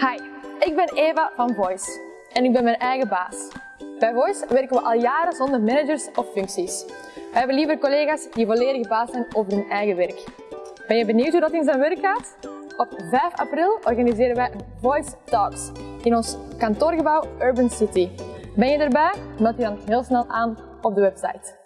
Hi, ik ben Eva van Voice en ik ben mijn eigen baas. Bij Voice werken we al jaren zonder managers of functies. We hebben liever collega's die volledig baas zijn over hun eigen werk. Ben je benieuwd hoe dat in zijn werk gaat? Op 5 april organiseren wij Voice Talks in ons kantoorgebouw Urban City. Ben je erbij? Meld je dan heel snel aan op de website.